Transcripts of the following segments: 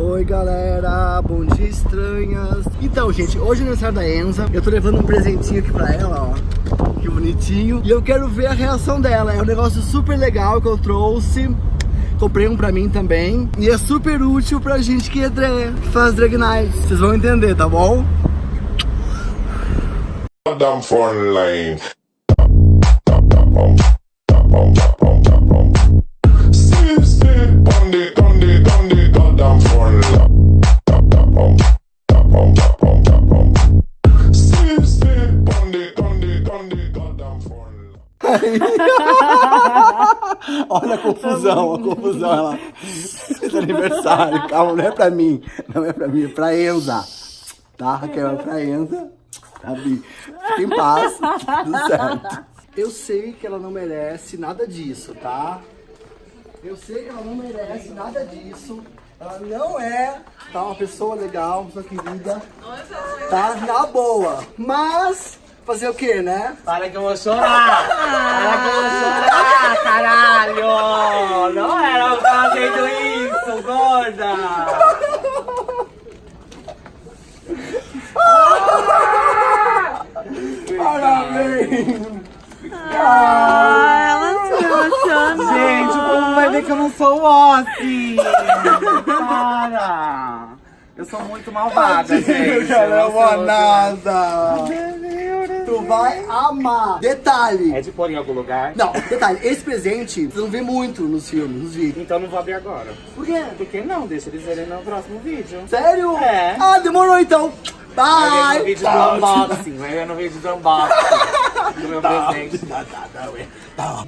Oi galera, bom dia estranhas. Então gente, hoje é aniversário da Enza. Eu tô levando um presentinho aqui pra ela, ó. Que bonitinho. E eu quero ver a reação dela. É um negócio super legal que eu trouxe. Comprei um pra mim também. E é super útil pra gente que é drag Que faz drag night. Vocês vão entender, tá bom? Front line. Confusão, a confusão ela. Esse aniversário, calma, não é pra mim Não é pra mim, é pra Enza Tá, Raquel, é pra Enza Tá, Bi? Fica em paz, tudo certo Eu sei que ela não merece nada disso, tá? Eu sei que ela não merece nada disso Ela não é, tá, uma pessoa legal, uma pessoa querida Tá, na boa Mas, fazer o quê, né? Para que eu vou chorar! Para que eu vou chorar, caralho! Não era eu fazendo isso, gorda! Parabéns! Ah, ela se emociona. Gente, o povo vai ver que eu não sou o Ossi! Para! Eu sou muito malvada, gente. É Eu uma sou- nada! Vai amar! Detalhe! É de pôr em algum lugar? Não, detalhe, esse presente você não vê muito nos filmes, nos vídeos. Então não vou abrir agora. Por quê? Por que não? Deixa eles verem no próximo vídeo. Sério? É. Ah, demorou então! Vai ver no Bye! vídeo do unboxing. Vai ver no vídeo do unboxing. Do meu presente.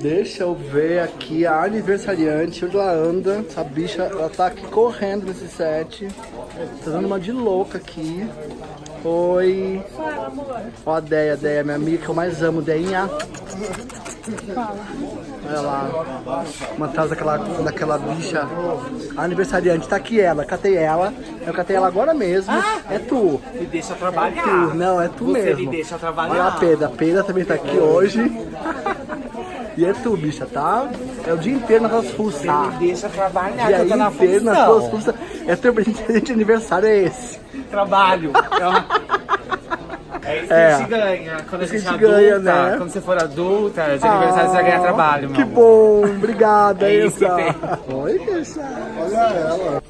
Deixa eu ver aqui a aniversariante, onde ela anda. Essa bicha, ela tá aqui correndo nesse set. Tá dando uma de louca aqui. Oi. Ó a Deia, Deia, minha amiga que eu mais amo, Deinha. Olha lá. Uma atrás daquela, daquela bicha. A aniversariante, tá aqui ela, catei ela. Eu catei ela agora mesmo. É tu. Me deixa Tu, trabalhar. não, é tu Você mesmo. me deixa trabalhar. Olha a Peda, a Peda também tá aqui hoje. E é tu, bicha, tá? É o dia inteiro nas tuas fuças. Me deixa trabalhar, Dia que eu tô na inteiro nas tuas fuças. É teu presente de aniversário, é esse. Trabalho. É uma- É isso que É. a gente ganha. Quando a Isso que gente a é gente ganha, adulta, né? quando você for adulta, de aniversário você vai ganhar trabalho, meu Que amor. bom, obrigada, É isso que tem. Oi, bicha. Olha ela.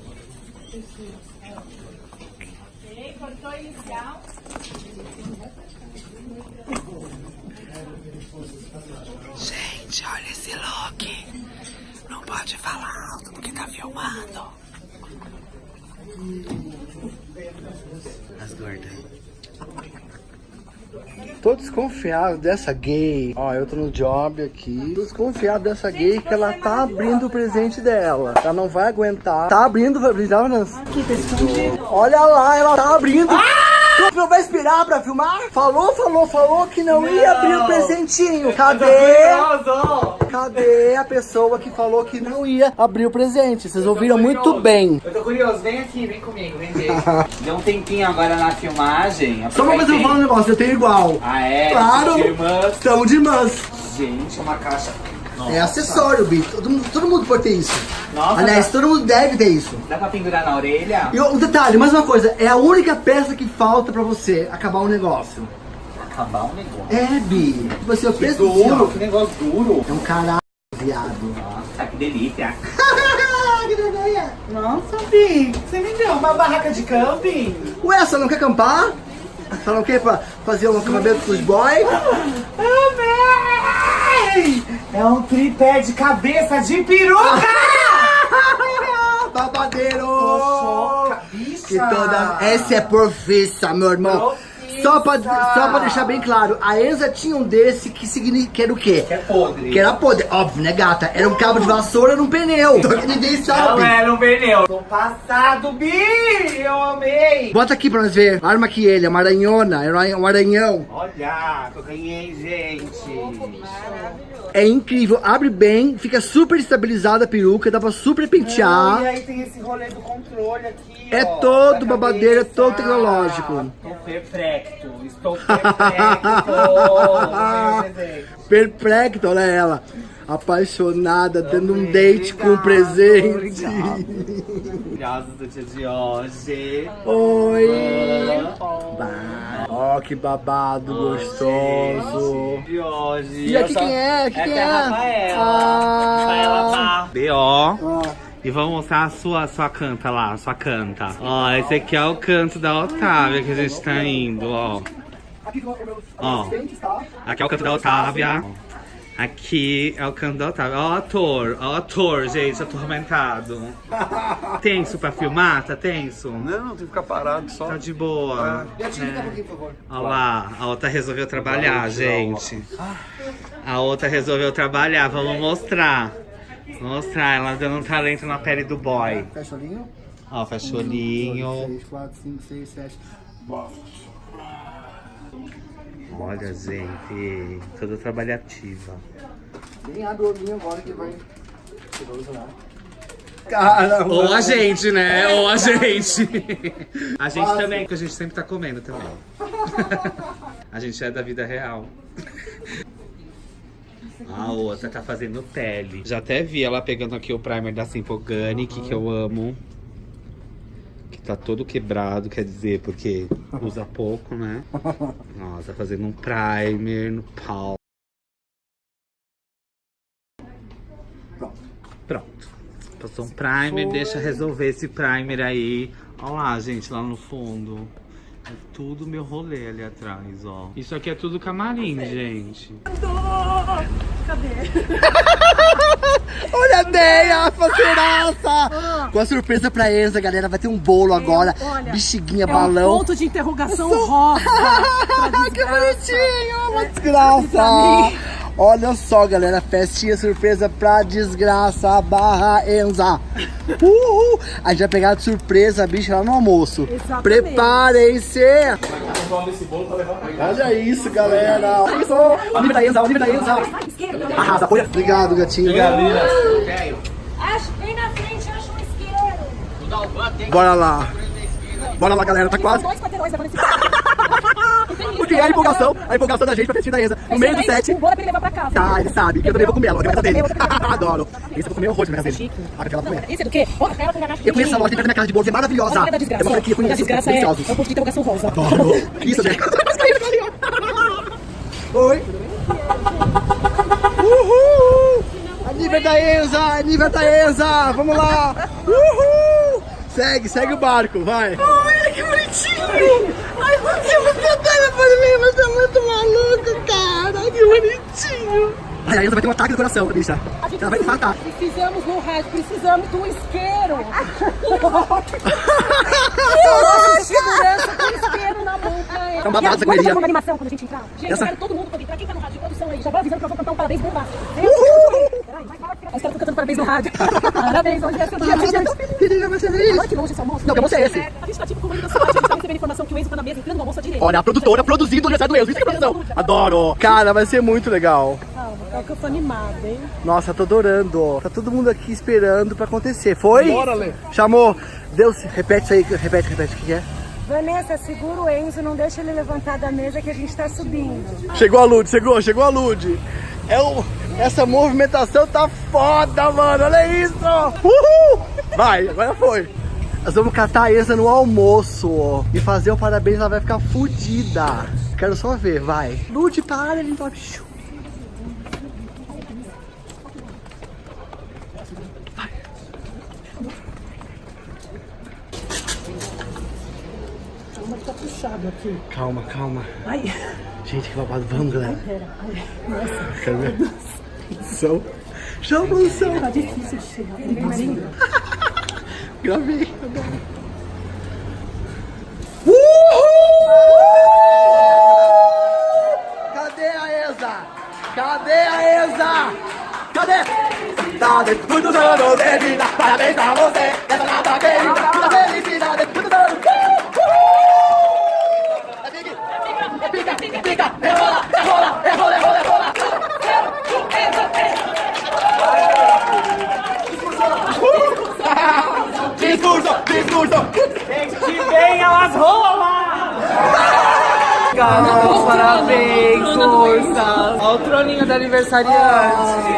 Gente, olha esse look. Não pode falar alto porque tá filmando. As gordas. Tô desconfiado dessa gay. Ó, eu tô no job aqui. Tô desconfiado dessa gay que ela tá abrindo o presente dela. Ela não vai aguentar. Tá abrindo o presente dela, Nancy? Olha lá, ela tá abrindo. Tu não vai esperar pra filmar? Falou, falou, falou que não, ia abrir o presentinho. Cadê? Cadê a pessoa que falou que não ia abrir o presente? Vocês ouviram muito bem. Eu tô curioso, vem aqui, vem comigo, vem ver. Deu um tempinho agora na filmagem. Só uma coisa eu vou falar um negócio, eu tenho igual. Ah, é? Claro. Estamos de irmãs. Gente, uma caixa. Nossa. É acessório, Bi. Todo mundo, todo mundo pode ter isso. Nossa, Aliás, dá- todo mundo deve ter isso. Dá pra pendurar na orelha? E um detalhe, mais uma coisa, é a única peça que falta pra você acabar o negócio. Acabar um negócio. É, Bi. Você, eu Que penso duro, assim, que negócio duro. É um caralho, viado. Nossa, que delícia. que delícia. Nossa, Bi, você me deu uma barraca de camping? Ué, você não quer acampar? Você não quer fazer um acampamento com os boys? É um tripé de cabeça de peruca! Babadeiro! Bicha! Que toda... Essa é profissa, meu irmão. Só pra, só pra deixar bem claro, a Enza tinha um desse que, significa, que era o quê? Que é podre. Que era podre. Óbvio, né, gata? Era um cabo de vassoura num pneu. Só que ninguém Não sabe. era um pneu. Tô passado, Bi! Eu amei! Bota aqui pra nós ver. Arma aqui ele, é uma aranhona, é um aranhão. Olha, que eu ganhei, gente. É incrível, abre bem, fica super estabilizada a peruca, dá pra super pentear. E aí tem esse rolê do controle aqui, É ó, todo babadeiro, é cabeça. todo tecnológico. Estou perplexo, estou perplexo. Ganhei o presente. Perplexo, olha ela. apaixonada, dando um date com um presente. Maravilhosos do dia de hoje. Oi! Ó, que babado gostoso. De hoje. E aqui quem é? Quem é é? a Rafaela. Ah. Rafaela. B.O. Ó, E vamos mostrar a sua, sua canta lá, a sua canta. Ó, esse aqui é o canto da Otávia que a gente tá indo, ó. aqui com o meu Ó. assistente, tá? Aqui é o canto da Otávia. Aqui é o canto da Otávia. Ó, o ator, ó, o ator, gente, atormentado. Tenso pra filmar? Tá tenso? Não, tem que ficar parado só. Tá de boa. E a Tina tá um pouquinho, por favor. Olha lá, a outra resolveu trabalhar, gente. A outra resolveu trabalhar, vamos mostrar. Vamos mostrar, ela dando um talento na pele do boy. Fecha o olhinho. Ó, fecha o olhinho. 3, 4, 5, 6, 7. Olha, gente, toda trabalhativa. Nem abre o olhinho agora que vai. Cheiroso lá. Cara, Ou a gente, né? Ou a gente. A gente também, que a gente sempre tá comendo também. A gente é da vida real. A outra tá fazendo pele. Já até vi ela pegando aqui o primer da Simple Organic, que eu amo. Que tá todo quebrado, quer dizer, porque usa pouco, né? Nossa, tá fazendo um primer no pau. Pronto. Passou um primer, deixa resolver esse primer aí. Olha lá, gente, lá no fundo. É tudo meu rolê ali atrás, ó. Isso aqui é tudo camarim, gente. Olha a Deia, parceiraça! Com a surpresa pra Enza, galera. Vai ter um bolo agora. olha, Bexiguinha, É um balão. ponto de interrogação rosa. que bonitinho! Uma desgraça! Olha só, galera. Festinha surpresa pra desgraça barra Enza. Uhul! A gente vai pegar de surpresa a bicha lá no almoço. Preparem-se! Olha isso, galera! Olha da Enza, o nível da Enza! Arrasa, apoia. Obrigado, gatinho. Acho, vem na frente, acha um isqueiro. Bora lá. Bora lá, galera. Tá quase. Esse é a empolgação, a empolgação da gente pra festinha da Enza. No meio do set. O é. Tá, ele sabe, que eu também vou comer ela, vou comer dele. Adoro. Esse eu vou comer horror de casa dele. Aquela comer. Isso é do quê? Eu conheço essa loja, tem perto da minha casa de bolos, é maravilhosa. aqui, eu da conheço. desgraça é, é um ponto de interrogação rosa. Adoro. Isso, né? Oi. Uhul. A nível da Enza, a nível da Enza. Vamos lá. Uhul. Segue, segue o barco, vai. Olha que bonitinho. A Enza vai ter um ataque no coração, bicha. Ela vai infartar. Precisamos no rádio, precisamos do isqueiro. segurança com isqueiro na mão pra ela. É um E a- correria. Vamos fazer uma animação quando a gente entrar? Gente, Essa- eu quero todo mundo poder entrar. Quem tá no rádio de produção aí? Já vou avisando que eu vou cantar um parabéns bombástico. Peraí, vai. Eu que eu cantando parabéns no rádio. Parabéns, hoje é seu dia. Ai, eu tô feliz, vai ser feliz. Olha que longe esse almoço. Não, que almoço é esse? A gente tá tipo comendo da cidade, a gente tá recebendo informação que o Enzo tá na mesa entrando no almoço à direita. Olha, a produtora produzindo o aniversário do Enzo. Isso que é produção. Adoro. Cara, vai ser muito legal. Calma, é que eu tô animada, hein? Nossa, tô adorando. Tá todo mundo aqui esperando pra acontecer. Foi? Bora, Lê. Chamou. Deus, repete isso aí. Repete, repete. O que é? Vanessa, segura o Enzo, não deixa ele levantar da mesa que a gente tá subindo. Chegou a Lud, chegou, chegou a Lud. É o, essa movimentação tá foda, mano. Olha isso. Uhul. Vai, agora foi. Nós vamos catar a Enza no almoço ó, e fazer o parabéns, ela vai ficar fodida. Quero só ver, vai. Lud, para, ele vai. Tá puxado aqui. Calma, calma. Ai, Gente, que babado. Vamos, galera. pera. Ai, nossa, Quero ver. Som. Chama o som. tá difícil chegar. Perigosinho. Gravei. Uhul! Cadê a Enza? Cadê a Enza? Cadê? Felicidade, muitos anos de vida, parabéns pra você, essa nata querida, muita é é rola, é rola, é rola, é rola, é rola. Discurso, discurso. Que venham as rolas! Carol, parabéns, força. Olha o troninho da aniversariante.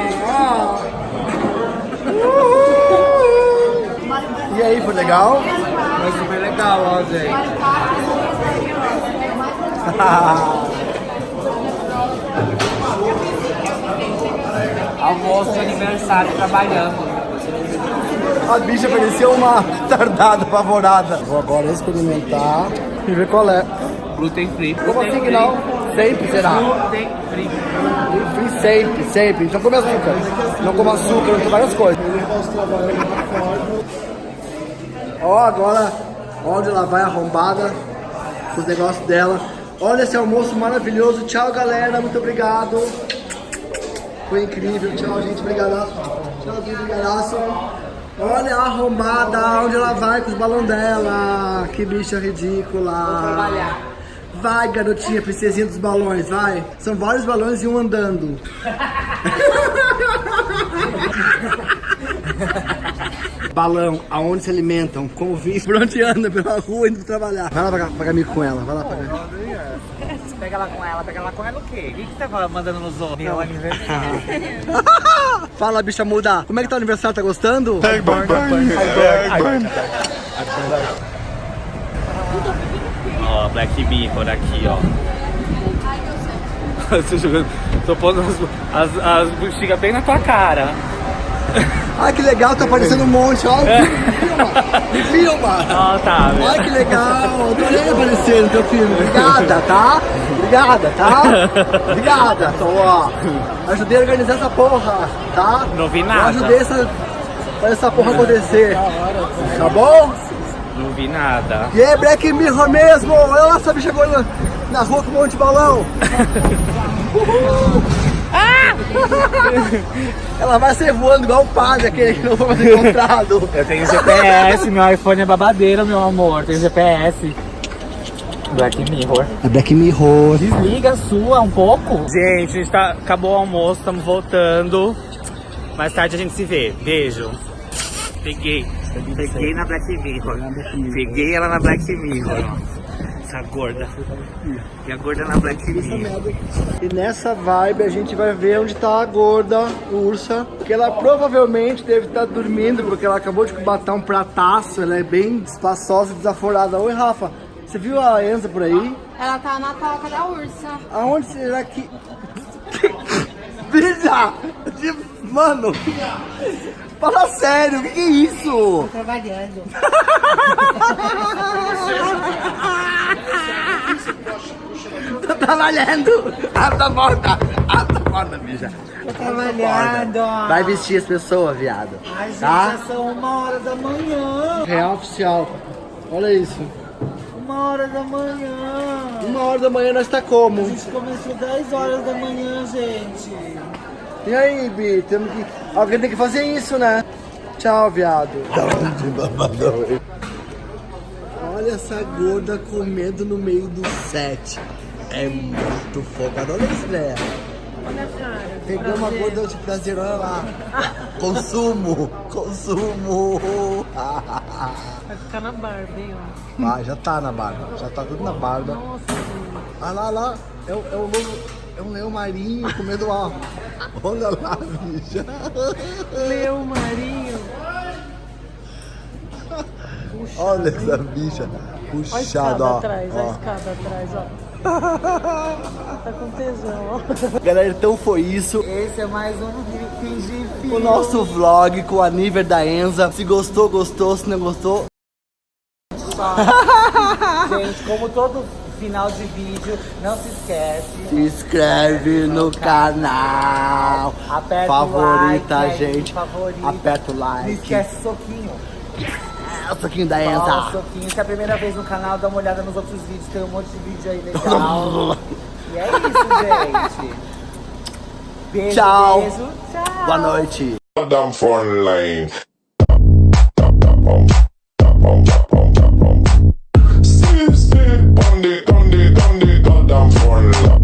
E aí, foi legal? Foi super legal, ó, gente. Almoço de aniversário trabalhando. A bicha parecia uma retardada apavorada. Vou agora experimentar e ver qual é. Gluten free. Como assim que não? Sempre será. Gluten free. Free sempre, sempre. Não come açúcar. Não come açúcar, não come várias coisas. Ó, agora, onde ela vai arrombada, com os negócios dela. Olha esse almoço maravilhoso. Tchau, galera. Muito obrigado. Foi incrível. Tchau, gente. Obrigadaço. Tchauzinho, brigadaço. Olha a arrombada, onde ela vai com os balões dela. Que bicha ridícula. Vai, garotinha, princesinha dos balões, vai. São vários balões e um andando. Balão, aonde se alimentam, como vi, por onde anda, pela rua, indo trabalhar. Vai lá pagar, pagar mico com ela, vai lá pagar. Pega ela com ela, pega ela com ela o quê? O que, que você tá mandando nos outros? Meu aniversário. Fala, bicha muda. Como é que tá o aniversário? Tá gostando? Ó, Black Mirror aqui, ó. Tô jogando. Tô pondo as, as, as bexigas bem na tua cara. Ai, que legal, tá aparecendo um monte, ó. Me filma, me filma. Ó, tá. Ai, que legal, adorei aparecer no teu filme. Obrigada, tá? Obrigada, tá? Obrigada. Então, ó, ajudei a organizar essa porra, tá? Não vi Eu nada. ajudei essa, essa porra acontecer. Tá bom? Não vi nada. E aí, Black Mirror mesmo! Olha lá, essa bicha agora na, na rua com um monte de balão! Uhul. Ela vai ser voando igual o padre, aquele que não foi mais encontrado. Eu tenho GPS, meu iPhone é babadeiro, meu amor. Tenho GPS. Black Mirror. É Black Mirror. Desliga a sua um pouco. Gente, a gente tá, acabou o almoço, estamos voltando. Mais tarde a gente se vê. Beijo. Peguei. Peguei na Black Mirror. Peguei ela na Black Mirror. Essa gorda. E a gorda na Black Mirror. E nessa vibe a gente vai ver onde tá a gorda ursa. Que ela provavelmente deve estar dormindo, porque ela acabou de bater um prataço. Ela é bem espaçosa e desaforada. Oi, Rafa. Você viu a Enza por aí? Ela tá na toca da ursa. Aonde será que. Bicha! De- Mano! Fala sério, o que, que é isso? Trabalhando. Tô trabalhando! Abre a porta! Abre a porta, bicha! Tô trabalhando. Vai vestir as pessoas, viado. Ai, gente, tá? já são uma hora da manhã. Real oficial. Olha isso. Uma hora da manhã. Uma hora da manhã nós tá como? A gente começou 10 horas da manhã, gente. E aí, Bi? Temos que... Alguém tem que fazer isso, né? Tchau, viado. Olha essa gorda comendo no meio do set. É muito focada. Olha isso, né? Pegou uma gorda de prazer, olha lá. Consumo, consumo. Vai ficar na Barbie, ó. Ah, já tá na barba, já tá tudo na barba. Olha lá, lá, é, o- é um lobo, é um leão marinho comendo uma... Olha lá, bicha. Meu marinho. Olha essa bicha Olha a puxada, escada ó. atrás, olha a ó. escada atrás, ó. Tá com tesão, ó. Galera, então foi isso. Esse é mais um fingir O nosso vlog com a Niver da Enza. Se gostou, gostou. Se não gostou, Gente, como todo final de vídeo, não se esquece. se inscreve no canal. Aperta Favorita o like, gente. favorita. Aperta o Não like. esquece o soquinho. É, o soquinho da Enza. Ó, soquinho. Se é a primeira vez no canal, dá uma olhada nos outros vídeos. Tem um monte de vídeo aí legal. e é isso, gente. Beijo, Tchau. beijo. Tchau. Boa noite. Down for lane. Sister, Bundy, goddamn love.